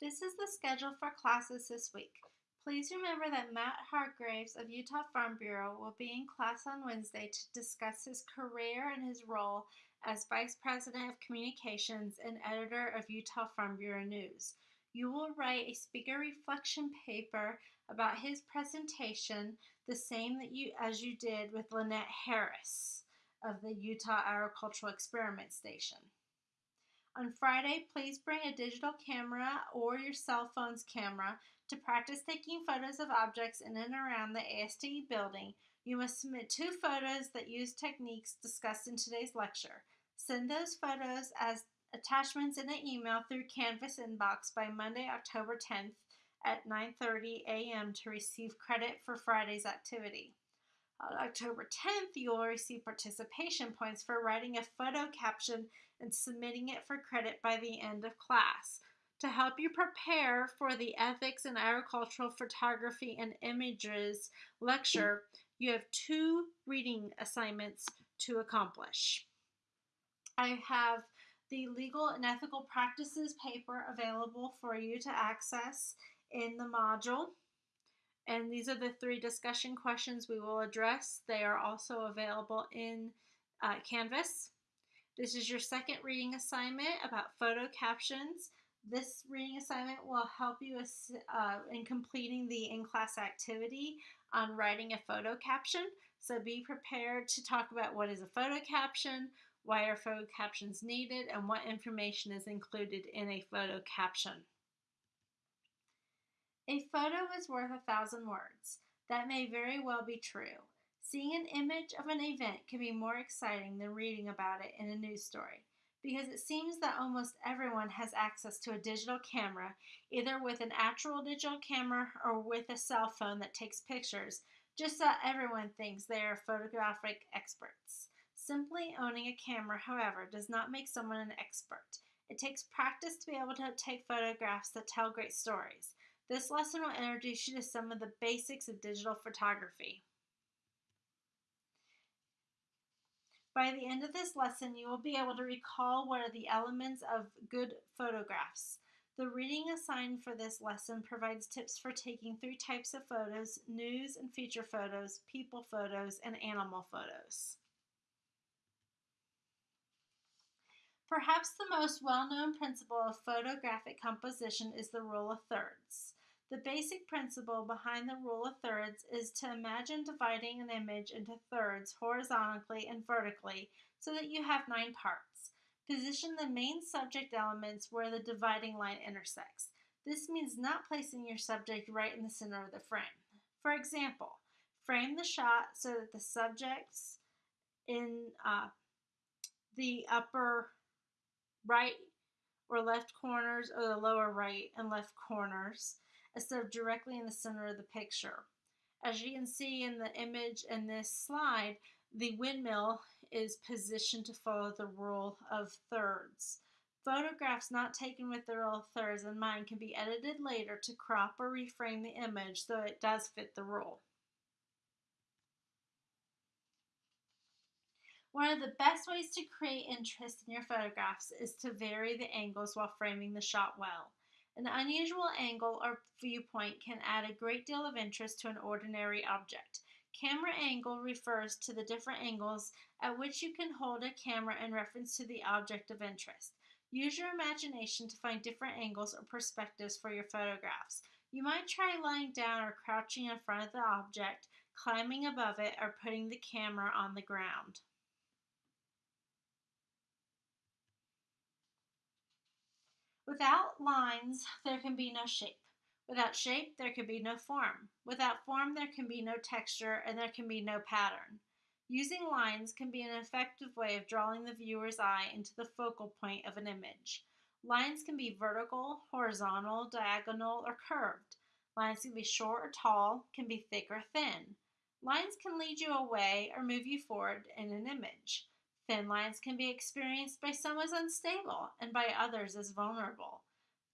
This is the schedule for classes this week. Please remember that Matt Hargreaves of Utah Farm Bureau will be in class on Wednesday to discuss his career and his role as Vice President of Communications and editor of Utah Farm Bureau News. You will write a speaker reflection paper about his presentation, the same that you as you did with Lynette Harris of the Utah Agricultural Experiment Station. On Friday, please bring a digital camera or your cell phone's camera to practice taking photos of objects in and around the ASTE building. You must submit two photos that use techniques discussed in today's lecture. Send those photos as attachments in an email through Canvas inbox by Monday, October 10th at 9:30 a.m. to receive credit for Friday's activity. On October 10th, you will receive participation points for writing a photo caption and submitting it for credit by the end of class. To help you prepare for the Ethics in Agricultural Photography and Images lecture, you have two reading assignments to accomplish. I have the Legal and Ethical Practices paper available for you to access in the module. And these are the three discussion questions we will address. They are also available in uh, Canvas. This is your second reading assignment about photo captions. This reading assignment will help you uh, in completing the in-class activity on writing a photo caption. So be prepared to talk about what is a photo caption, why are photo captions needed, and what information is included in a photo caption. A photo is worth a thousand words. That may very well be true. Seeing an image of an event can be more exciting than reading about it in a news story because it seems that almost everyone has access to a digital camera, either with an actual digital camera or with a cell phone that takes pictures, just so everyone thinks they are photographic experts. Simply owning a camera, however, does not make someone an expert. It takes practice to be able to take photographs that tell great stories. This lesson will introduce you to some of the basics of digital photography. By the end of this lesson, you will be able to recall what are the elements of good photographs. The reading assigned for this lesson provides tips for taking three types of photos, news and feature photos, people photos, and animal photos. Perhaps the most well-known principle of photographic composition is the rule of thirds. The basic principle behind the rule of thirds is to imagine dividing an image into thirds horizontally and vertically so that you have nine parts. Position the main subject elements where the dividing line intersects. This means not placing your subject right in the center of the frame. For example, frame the shot so that the subjects in uh, the upper right or left corners or the lower right and left corners instead of directly in the center of the picture. As you can see in the image in this slide, the windmill is positioned to follow the rule of thirds. Photographs not taken with the rule of thirds in mind can be edited later to crop or reframe the image so it does fit the rule. One of the best ways to create interest in your photographs is to vary the angles while framing the shot well. An unusual angle or viewpoint can add a great deal of interest to an ordinary object. Camera angle refers to the different angles at which you can hold a camera in reference to the object of interest. Use your imagination to find different angles or perspectives for your photographs. You might try lying down or crouching in front of the object, climbing above it, or putting the camera on the ground. Without lines, there can be no shape. Without shape, there can be no form. Without form, there can be no texture and there can be no pattern. Using lines can be an effective way of drawing the viewer's eye into the focal point of an image. Lines can be vertical, horizontal, diagonal, or curved. Lines can be short or tall, can be thick or thin. Lines can lead you away or move you forward in an image. Thin lines can be experienced by some as unstable and by others as vulnerable.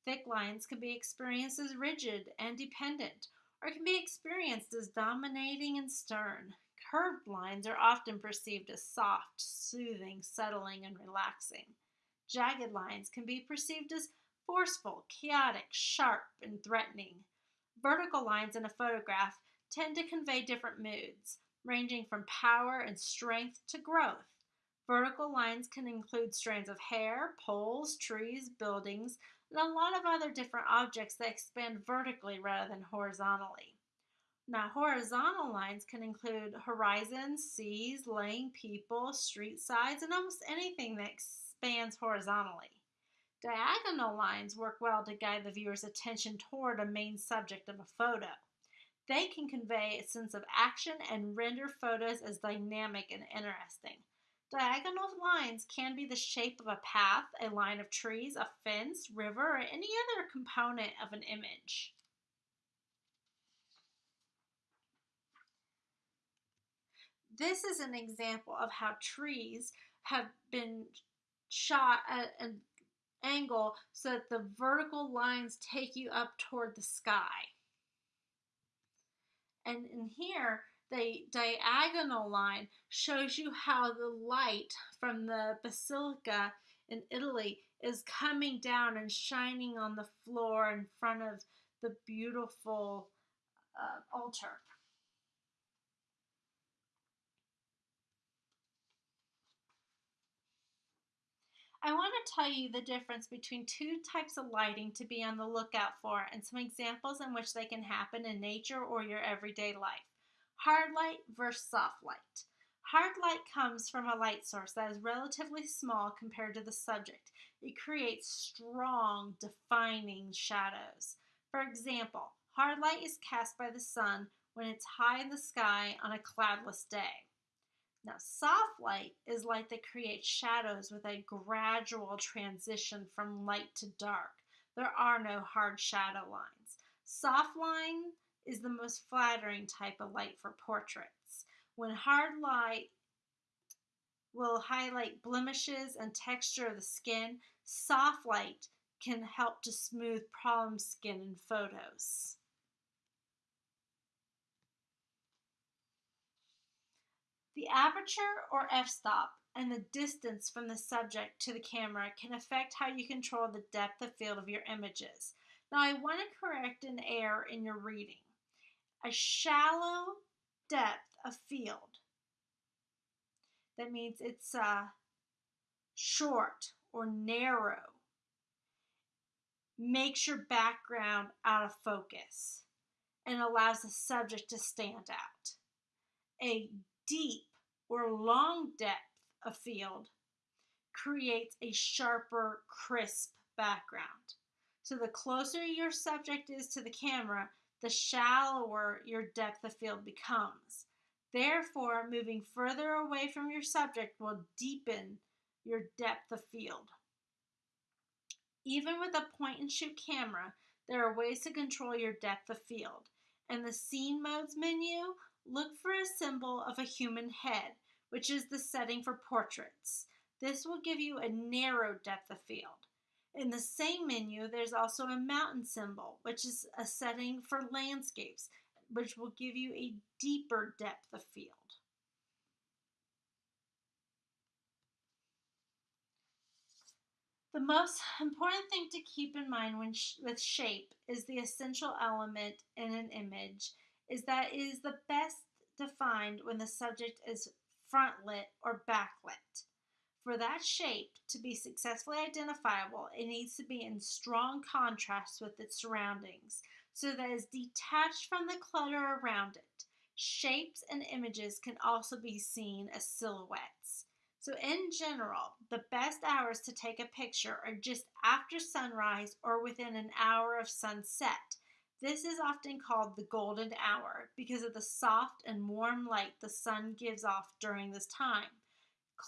Thick lines can be experienced as rigid and dependent, or can be experienced as dominating and stern. Curved lines are often perceived as soft, soothing, settling, and relaxing. Jagged lines can be perceived as forceful, chaotic, sharp, and threatening. Vertical lines in a photograph tend to convey different moods, ranging from power and strength to growth. Vertical lines can include strands of hair, poles, trees, buildings, and a lot of other different objects that expand vertically rather than horizontally. Now, horizontal lines can include horizons, seas, laying people, street sides, and almost anything that expands horizontally. Diagonal lines work well to guide the viewer's attention toward a main subject of a photo. They can convey a sense of action and render photos as dynamic and interesting. Diagonal lines can be the shape of a path, a line of trees, a fence, river, or any other component of an image. This is an example of how trees have been shot at an angle so that the vertical lines take you up toward the sky. And in here, the diagonal line shows you how the light from the basilica in Italy is coming down and shining on the floor in front of the beautiful uh, altar. I want to tell you the difference between two types of lighting to be on the lookout for and some examples in which they can happen in nature or your everyday life. Hard light versus soft light. Hard light comes from a light source that is relatively small compared to the subject. It creates strong, defining shadows. For example, hard light is cast by the sun when it's high in the sky on a cloudless day. Now, soft light is light that creates shadows with a gradual transition from light to dark. There are no hard shadow lines. Soft line is the most flattering type of light for portraits. When hard light will highlight blemishes and texture of the skin, soft light can help to smooth problem skin in photos. The aperture or f-stop and the distance from the subject to the camera can affect how you control the depth of field of your images. Now I want to correct an error in your reading. A shallow depth of field. That means it's uh, short or narrow. Makes your background out of focus and allows the subject to stand out. A deep or long depth of field creates a sharper, crisp background. So the closer your subject is to the camera, the shallower your depth of field becomes. Therefore, moving further away from your subject will deepen your depth of field. Even with a point and shoot camera, there are ways to control your depth of field. In the Scene Modes menu, look for a symbol of a human head, which is the setting for portraits. This will give you a narrow depth of field. In the same menu, there's also a mountain symbol, which is a setting for landscapes, which will give you a deeper depth of field. The most important thing to keep in mind when sh with shape is the essential element in an image is that it is the best defined when the subject is front lit or backlit. For that shape to be successfully identifiable, it needs to be in strong contrast with its surroundings so that it is detached from the clutter around it. Shapes and images can also be seen as silhouettes. So, in general, the best hours to take a picture are just after sunrise or within an hour of sunset this is often called the golden hour because of the soft and warm light the sun gives off during this time.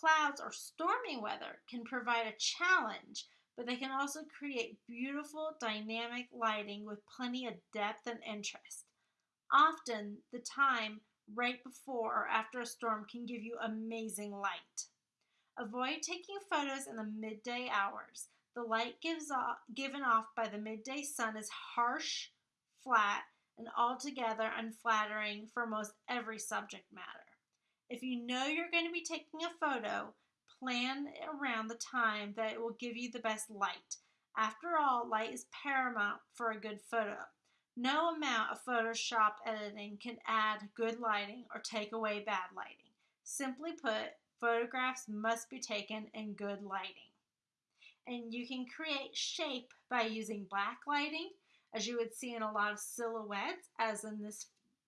Clouds or stormy weather can provide a challenge, but they can also create beautiful dynamic lighting with plenty of depth and interest. Often, the time right before or after a storm can give you amazing light. Avoid taking photos in the midday hours. The light gives off, given off by the midday sun is harsh flat, and altogether unflattering for most every subject matter. If you know you're going to be taking a photo, plan around the time that it will give you the best light. After all, light is paramount for a good photo. No amount of Photoshop editing can add good lighting or take away bad lighting. Simply put, photographs must be taken in good lighting. And you can create shape by using black lighting, as you would see in a lot of silhouettes, as in this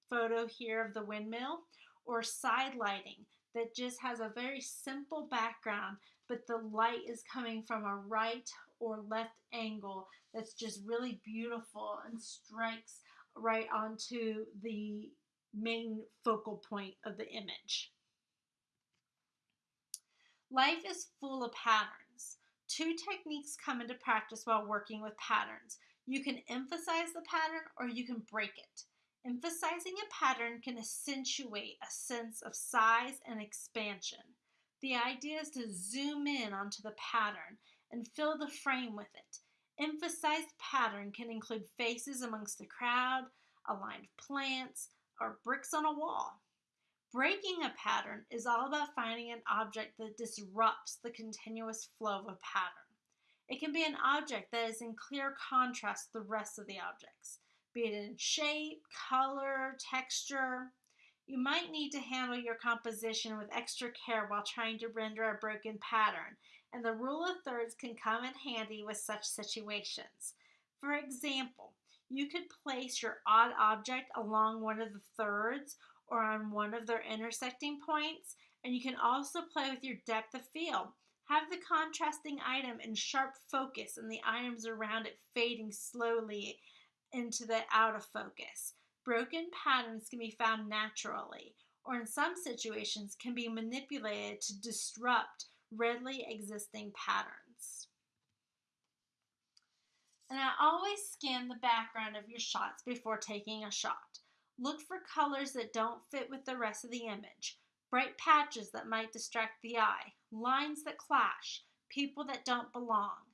photo here of the windmill, or side lighting that just has a very simple background, but the light is coming from a right or left angle that's just really beautiful and strikes right onto the main focal point of the image. Life is full of patterns. Two techniques come into practice while working with patterns. You can emphasize the pattern or you can break it. Emphasizing a pattern can accentuate a sense of size and expansion. The idea is to zoom in onto the pattern and fill the frame with it. Emphasized pattern can include faces amongst the crowd, aligned plants, or bricks on a wall. Breaking a pattern is all about finding an object that disrupts the continuous flow of a pattern. It can be an object that is in clear contrast to the rest of the objects, be it in shape, color, texture. You might need to handle your composition with extra care while trying to render a broken pattern, and the rule of thirds can come in handy with such situations. For example, you could place your odd object along one of the thirds or on one of their intersecting points. And you can also play with your depth of field. Have the contrasting item in sharp focus and the items around it fading slowly into the out of focus. Broken patterns can be found naturally, or in some situations can be manipulated to disrupt readily existing patterns. And I always scan the background of your shots before taking a shot. Look for colors that don't fit with the rest of the image, bright patches that might distract the eye, lines that clash, people that don't belong.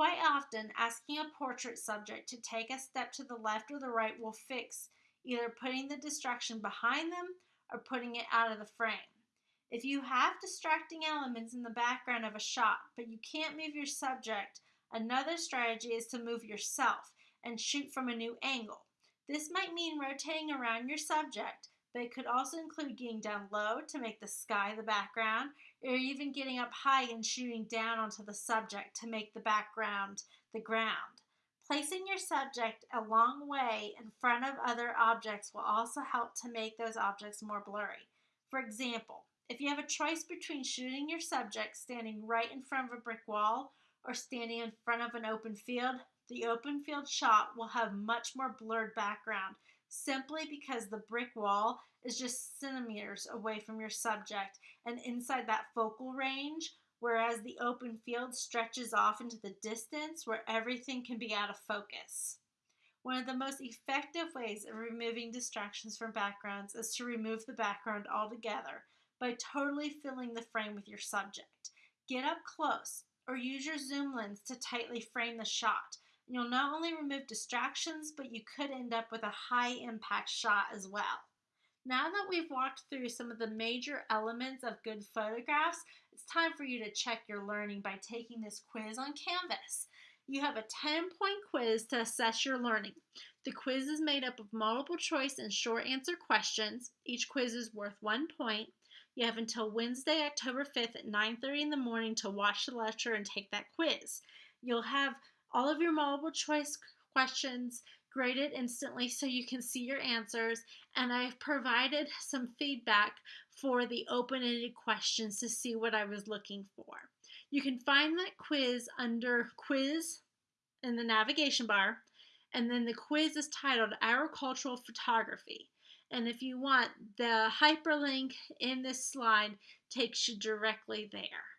Quite often, asking a portrait subject to take a step to the left or the right will fix either putting the distraction behind them or putting it out of the frame. If you have distracting elements in the background of a shot, but you can't move your subject, another strategy is to move yourself and shoot from a new angle. This might mean rotating around your subject, but it could also include getting down low to make the sky the background, or even getting up high and shooting down onto the subject to make the background the ground. Placing your subject a long way in front of other objects will also help to make those objects more blurry. For example, if you have a choice between shooting your subject standing right in front of a brick wall or standing in front of an open field, the open field shot will have much more blurred background simply because the brick wall is just centimeters away from your subject and inside that focal range, whereas the open field stretches off into the distance where everything can be out of focus. One of the most effective ways of removing distractions from backgrounds is to remove the background altogether by totally filling the frame with your subject. Get up close or use your zoom lens to tightly frame the shot You'll not only remove distractions, but you could end up with a high impact shot as well. Now that we've walked through some of the major elements of good photographs, it's time for you to check your learning by taking this quiz on Canvas. You have a 10 point quiz to assess your learning. The quiz is made up of multiple choice and short answer questions. Each quiz is worth one point. You have until Wednesday, October 5th at 9:30 in the morning to watch the lecture and take that quiz. You'll have all of your multiple choice questions graded instantly so you can see your answers. And I've provided some feedback for the open ended questions to see what I was looking for. You can find that quiz under quiz in the navigation bar. And then the quiz is titled Agricultural Photography. And if you want, the hyperlink in this slide takes you directly there.